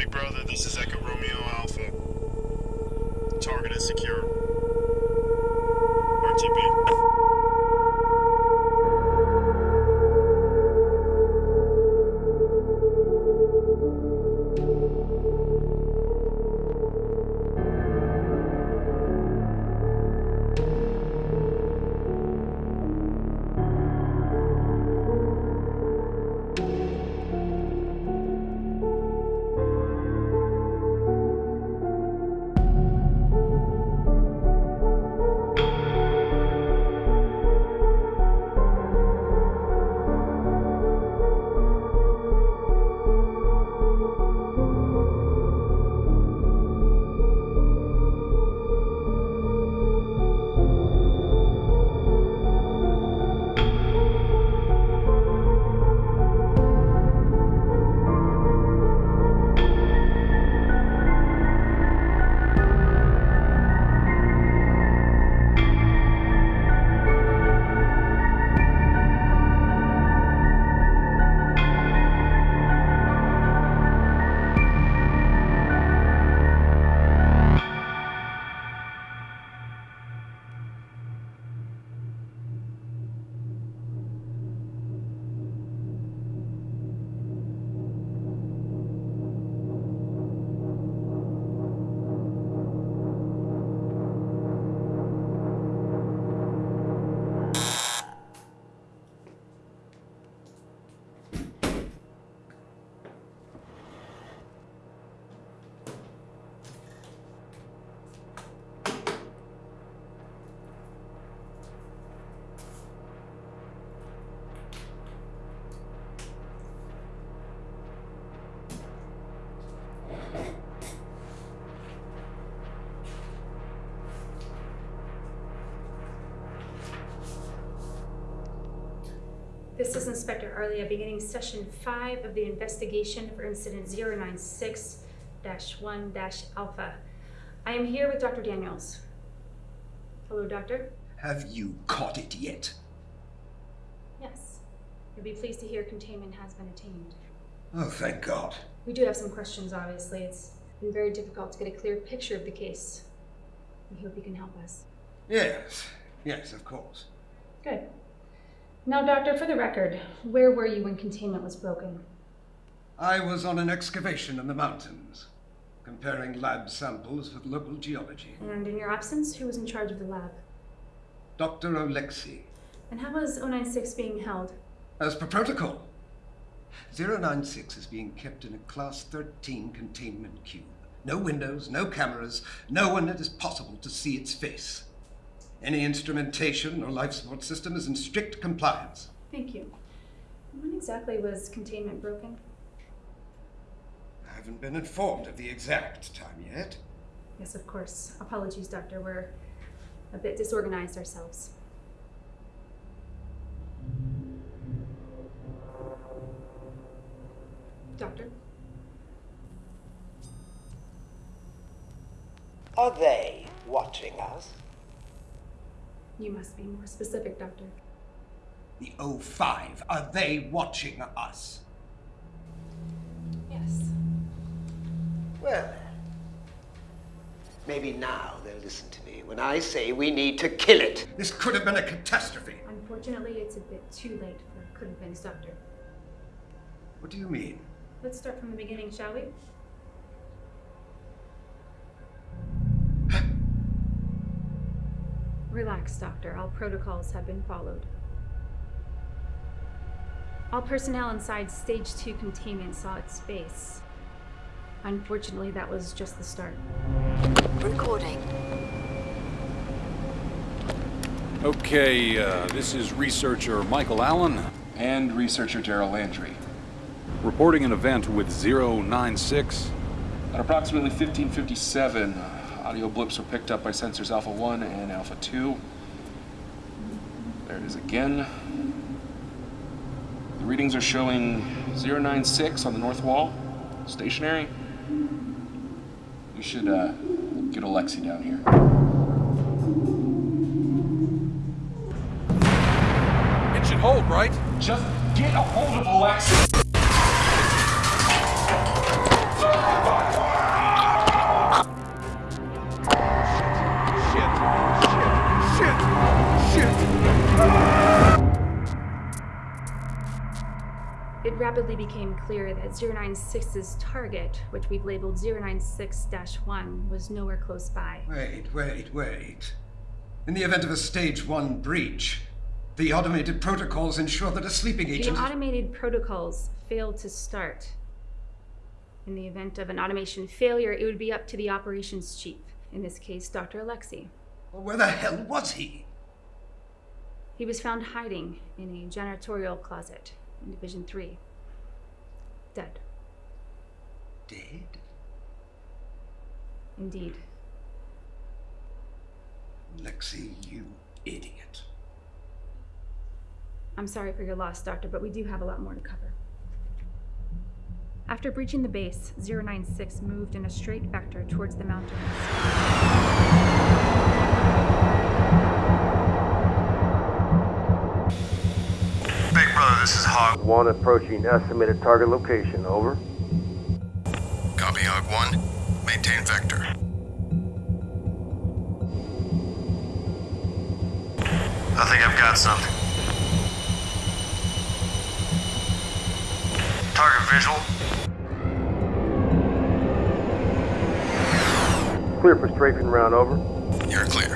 Big Brother, this is Echo Romeo Alpha. Target is secure. RTB. This is Inspector Arlia beginning session five of the investigation for incident 096-1-alpha. I am here with Dr. Daniels. Hello, doctor. Have you caught it yet? Yes. You'll be pleased to hear containment has been attained. Oh, thank God. We do have some questions, obviously. It's been very difficult to get a clear picture of the case. We hope you can help us. Yes, yes, of course. Good. Now, doctor, for the record, where were you when containment was broken? I was on an excavation in the mountains, comparing lab samples with local geology. And in your absence, who was in charge of the lab? Dr. Alexei, And how was 096 being held? as per protocol. 096 is being kept in a Class 13 containment cube. No windows, no cameras, no one it is possible to see its face. Any instrumentation or life support system is in strict compliance. Thank you. When exactly was containment broken? I haven't been informed of the exact time yet. Yes, of course. Apologies, Doctor. We're a bit disorganized ourselves. Doctor? Are they watching us? You must be more specific, Doctor. The O5, are they watching us? Yes. Well, maybe now they'll listen to me when I say we need to kill it. This could have been a catastrophe. Unfortunately, it's a bit too late for could have been, Doctor. What do you mean? Let's start from the beginning, shall we? Relax, Doctor. All protocols have been followed. All personnel inside Stage 2 containment saw its face. Unfortunately, that was just the start. Recording. Okay, uh, this is researcher Michael Allen, and researcher Daryl Landry. reporting an event with 096. At approximately 1557, uh, audio blips were picked up by sensors Alpha 1 and Alpha 2. There it is again. The readings are showing 096 on the north wall, stationary. We should uh, get Alexei down here. It should hold, right? Just get a hold of Alexei! Rapidly became clear that 096's target, which we've labeled 096 1, was nowhere close by. Wait, wait, wait. In the event of a stage one breach, the automated protocols ensure that a sleeping agent... The automated protocols failed to start. In the event of an automation failure, it would be up to the operations chief, in this case, Dr. Alexei. Well, where the hell was he? He was found hiding in a janitorial closet in Division 3. Dead. Dead? Indeed. Lexi, you idiot. I'm sorry for your loss, Doctor, but we do have a lot more to cover. After breaching the base, 096 moved in a straight vector towards the mountains. This is Hog. One approaching estimated target location. Over. Copy, Hog 1. Maintain vector. I think I've got something. Target visual. Clear for strafing round. Over. You're clear.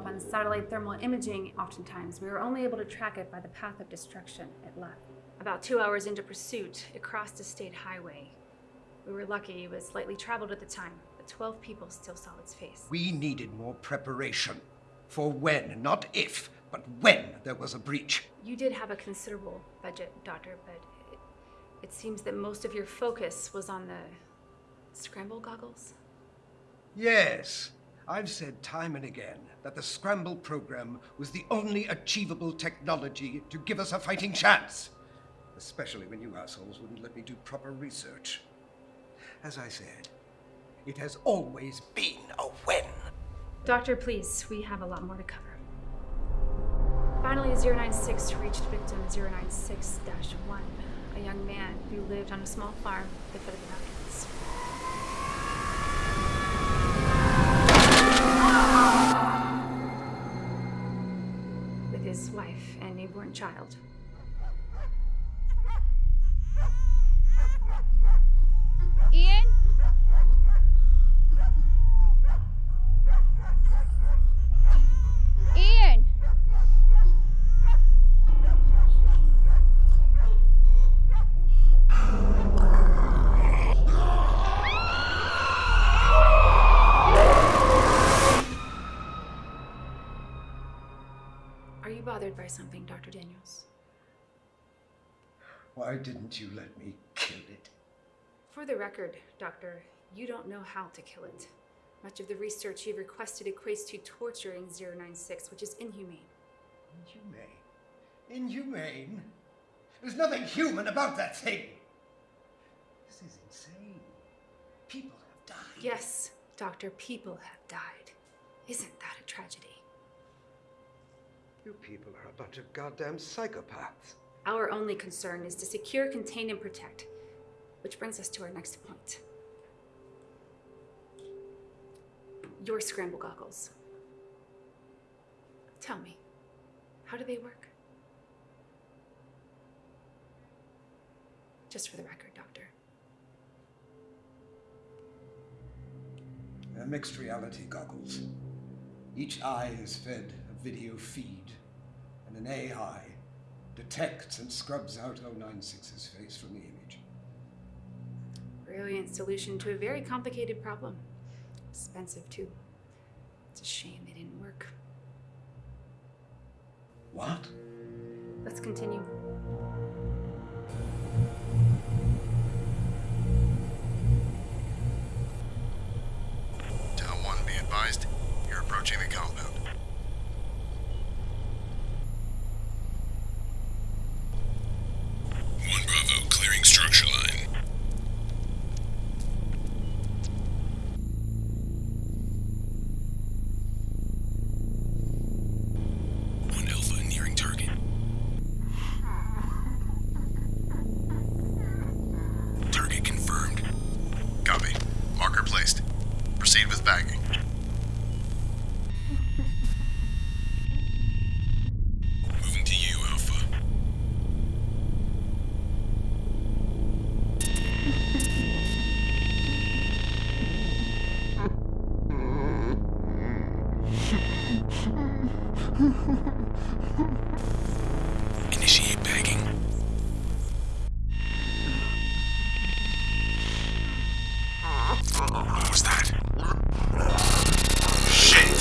Up on satellite thermal imaging oftentimes. We were only able to track it by the path of destruction it left. About two hours into pursuit, it crossed a state highway. We were lucky it was lightly traveled at the time, but 12 people still saw its face. We needed more preparation. For when, not if, but when there was a breach. You did have a considerable budget, Doctor, but it, it seems that most of your focus was on the scramble goggles. Yes, I've said time and again that the Scramble program was the only achievable technology to give us a fighting chance. Especially when you assholes wouldn't let me do proper research. As I said, it has always been a when. Doctor, please, we have a lot more to cover. Finally, 096 reached victim 096 1, a young man who lived on a small farm record, Doctor, you don't know how to kill it. Much of the research you've requested equates to torturing 096, which is inhumane. Inhumane? Inhumane? There's nothing human about that thing! This is insane. People have died. Yes, Doctor, people have died. Isn't that a tragedy? You people are a bunch of goddamn psychopaths. Our only concern is to secure, contain, and protect. Which brings us to our next point. Your scramble goggles. Tell me, how do they work? Just for the record, Doctor. They're mixed reality goggles. Each eye is fed a video feed, and an AI detects and scrubs out 096's face from the image. Brilliant solution to a very complicated problem. Expensive, too. It's a shame they didn't work. What? Let's continue. Tau 1, be advised. You're approaching the compound. What was that? Shit!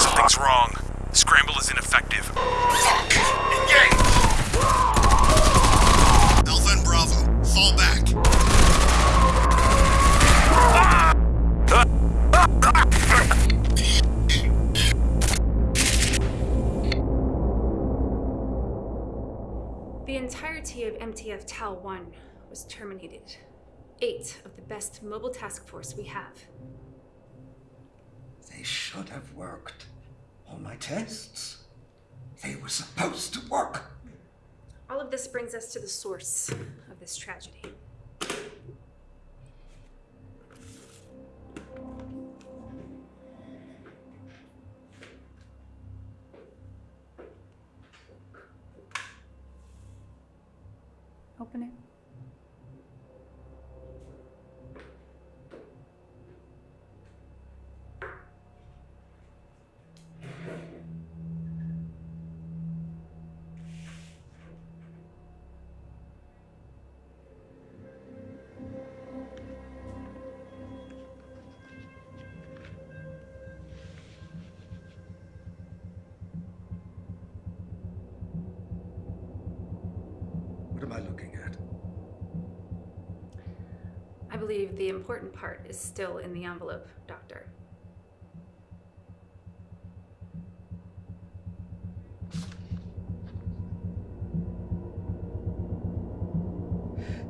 Something's wrong. Scramble is ineffective. Fuck! Engage! Alpha and Bravo, fall back. The entirety of MTF Tau 1 was terminated. Eight of the best mobile task force we have. They should have worked. All my tests. They were supposed to work. All of this brings us to the source of this tragedy. Am I looking at? I believe the important part is still in the envelope, Doctor.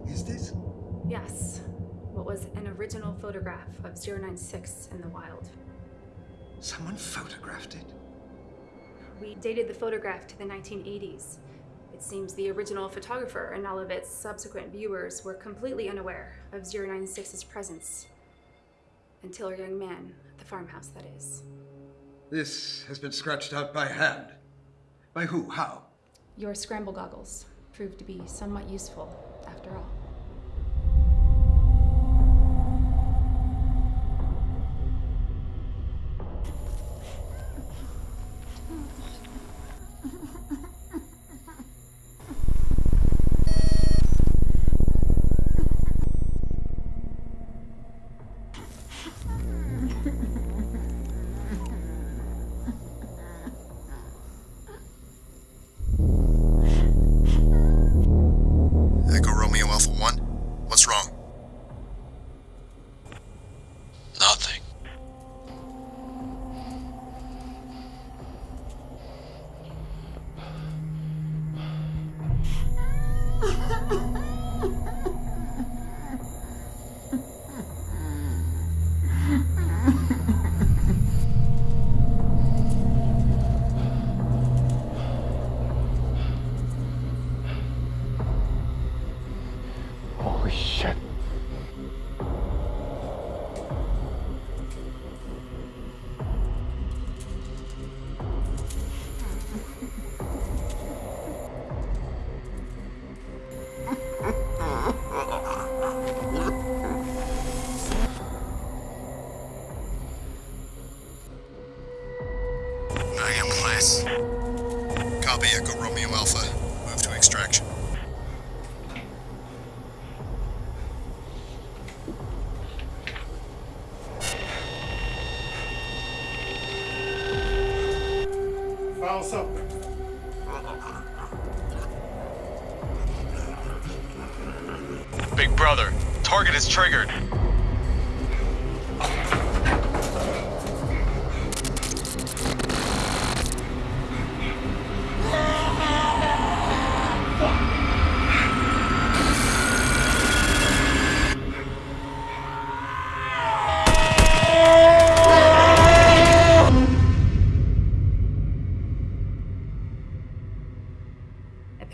Is this? Yes, what was an original photograph of 096 in the wild. Someone photographed it? We dated the photograph to the 1980s. It seems the original photographer and all of its subsequent viewers were completely unaware of 096's presence. Until our young man at the farmhouse, that is. This has been scratched out by hand. By who? How? Your scramble goggles proved to be somewhat useful, after all.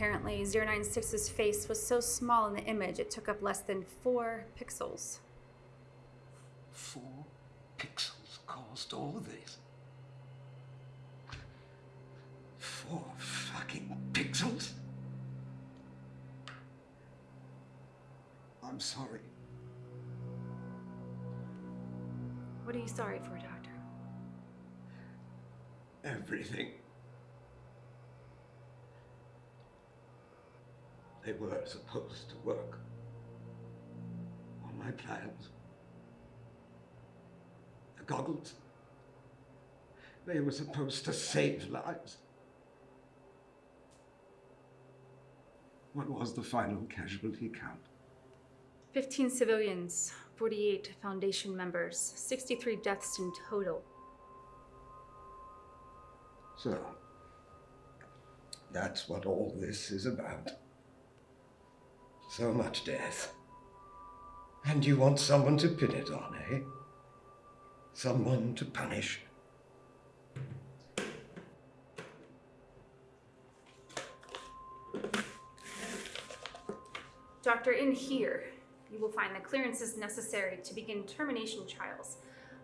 Apparently, 096's face was so small in the image it took up less than four pixels. Four pixels caused all this. Four fucking pixels? I'm sorry. What are you sorry for, Doctor? Everything. They were supposed to work. On my plans. The goggles. They were supposed to save lives. What was the final casualty count? 15 civilians, 48 Foundation members, 63 deaths in total. So, that's what all this is about. So much death. And you want someone to pin it on, eh? Someone to punish. Doctor, in here, you will find the clearances necessary to begin termination trials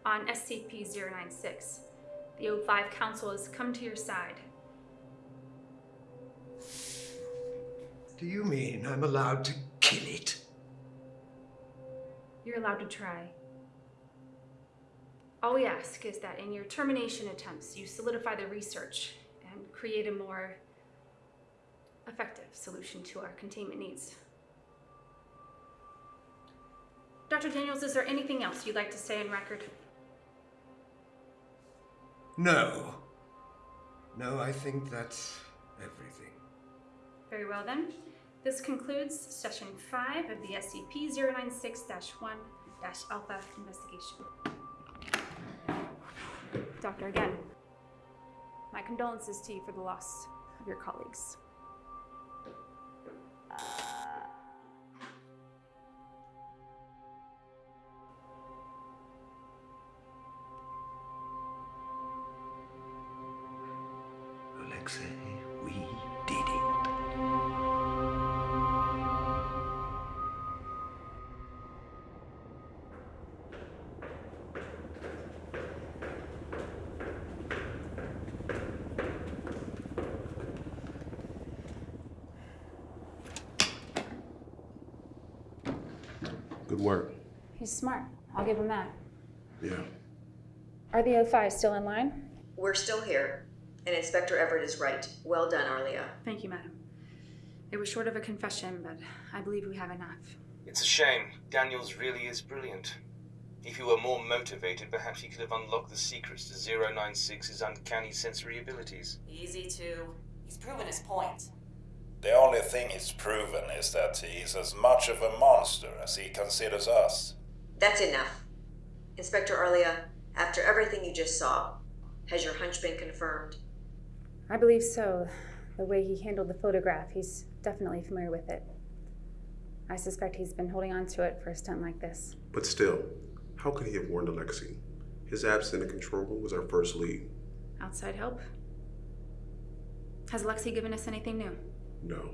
on SCP-096. The O5 Council has come to your side. Do you mean I'm allowed to kill it? You're allowed to try. All we ask is that in your termination attempts, you solidify the research and create a more effective solution to our containment needs. Dr. Daniels, is there anything else you'd like to say in record? No. No, I think that's everything. Very well then. This concludes session 5 of the SCP-096-1-Alpha investigation. Doctor, again, my condolences to you for the loss of your colleagues. Uh. Alexei, Good work. He's smart. I'll give him that. Yeah. Are the O5 still in line? We're still here, and Inspector Everett is right. Well done, Arlia. Thank you, madam. It was short of a confession, but I believe we have enough. It's a shame. Daniels really is brilliant. If he were more motivated, perhaps he could have unlocked the secrets to 096's uncanny sensory abilities. Easy to. He's proven his point. The only thing he's proven is that he is as much of a monster as he considers us. That's enough. Inspector Arlia, after everything you just saw, has your hunch been confirmed? I believe so. The way he handled the photograph, he's definitely familiar with it. I suspect he's been holding on to it for a stunt like this. But still, how could he have warned Alexei? His absence in the control room was our first lead. Outside help? Has Lexi given us anything new? No,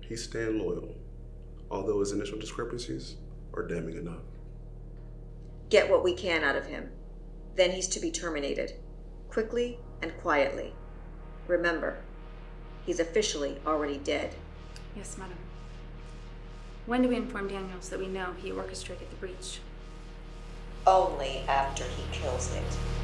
he's staying loyal, although his initial discrepancies are damning enough. Get what we can out of him. Then he's to be terminated. Quickly and quietly. Remember, he's officially already dead. Yes, madam. When do we inform Daniels that we know he orchestrated the breach? Only after he kills it.